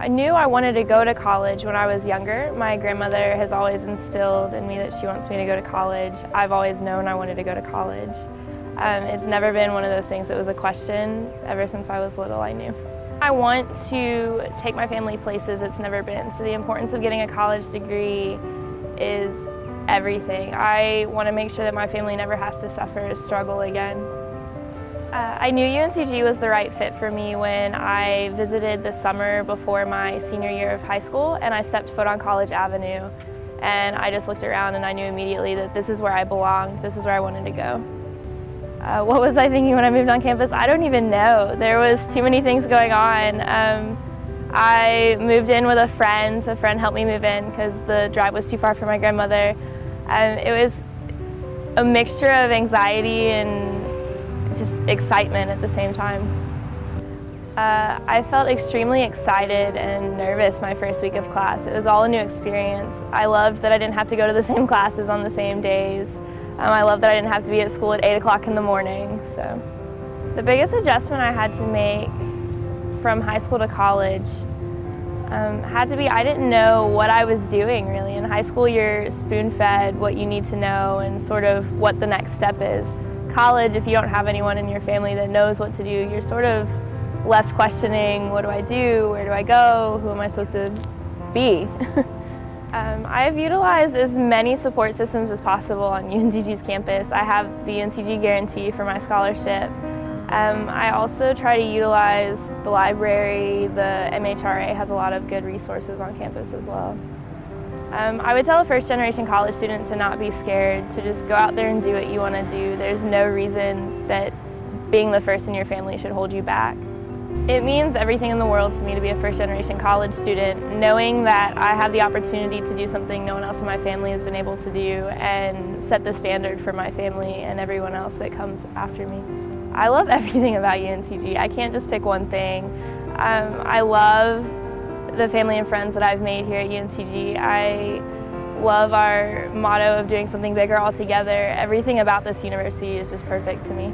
I knew I wanted to go to college when I was younger. My grandmother has always instilled in me that she wants me to go to college. I've always known I wanted to go to college. Um, it's never been one of those things that was a question. Ever since I was little, I knew. I want to take my family places it's never been, so the importance of getting a college degree is everything. I want to make sure that my family never has to suffer or struggle again. Uh, I knew UNCG was the right fit for me when I visited the summer before my senior year of high school and I stepped foot on College Avenue and I just looked around and I knew immediately that this is where I belonged, this is where I wanted to go. Uh, what was I thinking when I moved on campus? I don't even know. There was too many things going on. Um, I moved in with a friend. A friend helped me move in because the drive was too far for my grandmother. Um, it was a mixture of anxiety and just excitement at the same time. Uh, I felt extremely excited and nervous my first week of class. It was all a new experience. I loved that I didn't have to go to the same classes on the same days. Um, I loved that I didn't have to be at school at 8 o'clock in the morning. So, The biggest adjustment I had to make from high school to college um, had to be I didn't know what I was doing really. In high school you're spoon-fed what you need to know and sort of what the next step is college, if you don't have anyone in your family that knows what to do, you're sort of left questioning, what do I do, where do I go, who am I supposed to be? um, I've utilized as many support systems as possible on UNCG's campus. I have the UNCG guarantee for my scholarship. Um, I also try to utilize the library, the MHRA has a lot of good resources on campus as well. Um, I would tell a first generation college student to not be scared, to just go out there and do what you want to do. There's no reason that being the first in your family should hold you back. It means everything in the world to me to be a first generation college student, knowing that I have the opportunity to do something no one else in my family has been able to do and set the standard for my family and everyone else that comes after me. I love everything about UNCG. I can't just pick one thing. Um, I love the family and friends that I've made here at UNCG. I love our motto of doing something bigger all together. Everything about this university is just perfect to me.